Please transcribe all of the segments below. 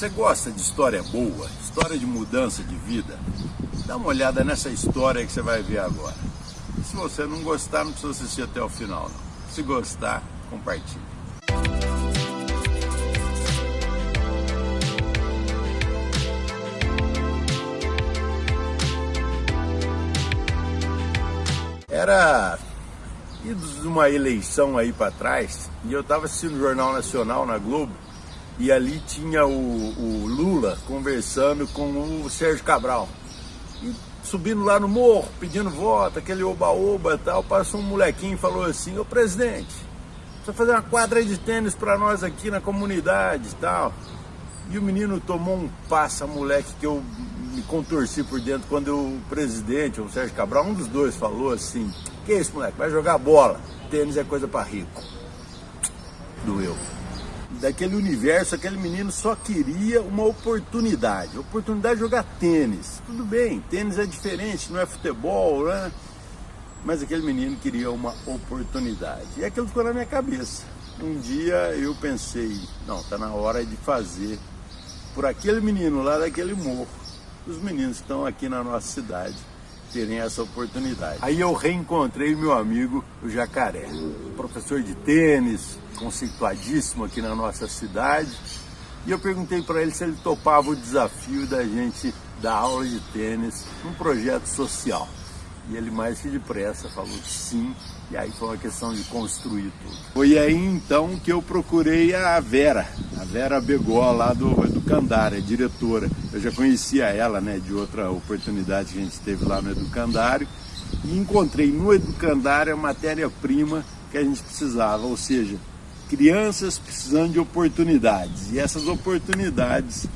Você gosta de história boa, história de mudança de vida? Dá uma olhada nessa história que você vai ver agora. Se você não gostar, não precisa assistir até o final, não. Se gostar, compartilhe. Era de uma eleição aí para trás, e eu estava assistindo o Jornal Nacional na Globo, e ali tinha o, o, Lula conversando com o Sérgio Cabral. E subindo lá no morro, pedindo voto, aquele oba-oba e tal, passou um molequinho e falou assim, ô presidente, precisa fazer uma quadra de tênis para nós aqui na comunidade e tal. E o menino tomou um passa, moleque, que eu me contorci por dentro quando o presidente, o Sérgio Cabral, um dos dois, falou assim, que isso, moleque, vai jogar bola, tênis é coisa para rico. Doeu daquele universo, aquele menino só queria uma oportunidade, oportunidade de jogar tênis. Tudo bem, tênis é diferente, não é futebol, né? Mas aquele menino queria uma oportunidade. E aquilo ficou na minha cabeça. Um dia eu pensei, não, tá na hora de fazer por aquele menino lá daquele morro, os meninos estão aqui na nossa cidade terem essa oportunidade. Aí eu reencontrei meu amigo, o Jacaré, professor de tênis, conceituadíssimo aqui na nossa cidade. E eu perguntei para ele se ele topava o desafio da gente dar aula de tênis num projeto social. E ele mais que depressa falou que sim, e aí foi uma questão de construir tudo. Foi aí então que eu procurei a Vera, Vera Begó lá do, do Candário, diretora. Eu já conhecia ela né, de outra oportunidade que a gente teve lá no Educandário e encontrei no Educandário a matéria-prima que a gente precisava, ou seja, crianças precisando de oportunidades. E essas oportunidades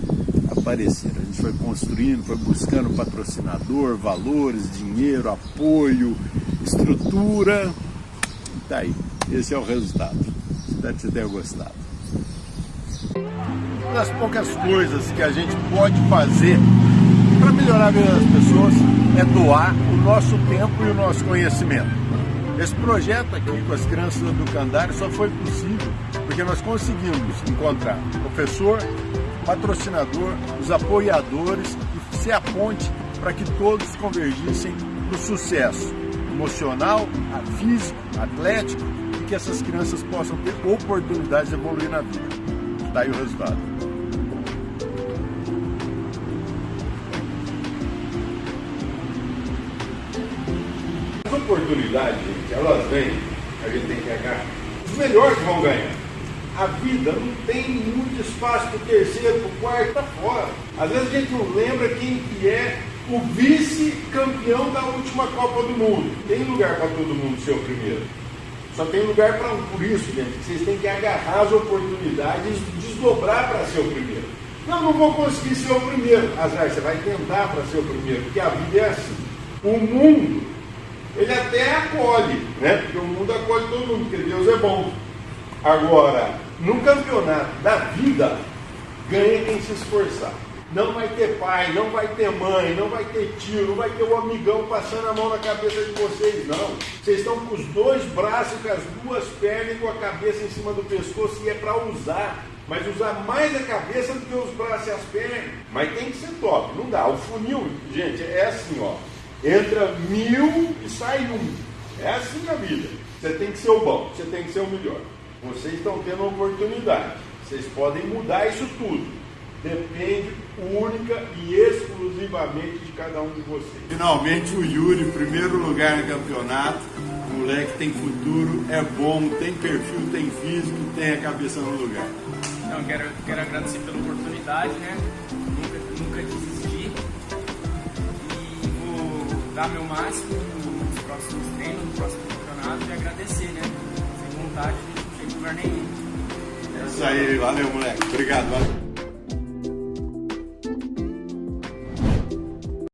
apareceram. A gente foi construindo, foi buscando patrocinador, valores, dinheiro, apoio, estrutura. E tá aí. Esse é o resultado. Espero que você tenha gostado. Uma das poucas coisas que a gente pode fazer para melhorar a vida das pessoas é doar o nosso tempo e o nosso conhecimento. Esse projeto aqui com as crianças do Candário só foi possível porque nós conseguimos encontrar professor, patrocinador, os apoiadores e ser a ponte para que todos convergissem para o sucesso emocional, físico, atlético e que essas crianças possam ter oportunidades de evoluir na vida. Está aí o resultado. oportunidades, gente, elas vêm, a gente tem que agarrar. Os melhores vão ganhar. A vida não tem muito espaço para o terceiro, para o quarto, para fora. Às vezes a gente não lembra quem que é o vice-campeão da última Copa do Mundo. Tem lugar para todo mundo ser o primeiro. Só tem lugar para um. Por isso, gente, vocês têm que agarrar as oportunidades desdobrar para ser o primeiro. Não, não vou conseguir ser o primeiro. Azar, você vai tentar para ser o primeiro, porque a vida é assim. O mundo ele até acolhe, né? Porque o mundo acolhe todo mundo, porque Deus é bom. Agora, no campeonato da vida, ganha quem se esforçar. Não vai ter pai, não vai ter mãe, não vai ter tio, não vai ter o um amigão passando a mão na cabeça de vocês, não. Vocês estão com os dois braços, com as duas pernas e com a cabeça em cima do pescoço e é para usar. Mas usar mais a cabeça do que os braços e as pernas. Mas tem que ser top, não dá. O funil, gente, é assim, ó entra mil e sai um. É assim na vida. Você tem que ser o bom, você tem que ser o melhor. Vocês estão tendo uma oportunidade. Vocês podem mudar isso tudo. Depende única e exclusivamente de cada um de vocês. Finalmente o Yuri, primeiro lugar no campeonato. O moleque tem futuro, é bom, tem perfil, tem físico, tem a cabeça no lugar. Então, quero, quero agradecer pela oportunidade, né? Nunca, nunca desistir dar meu máximo nos próximos treinos, nos próximos campeonatos e agradecer, né? Sem vontade, a gente não chega em lugar nenhum. É isso aí, valeu moleque. Obrigado, valeu.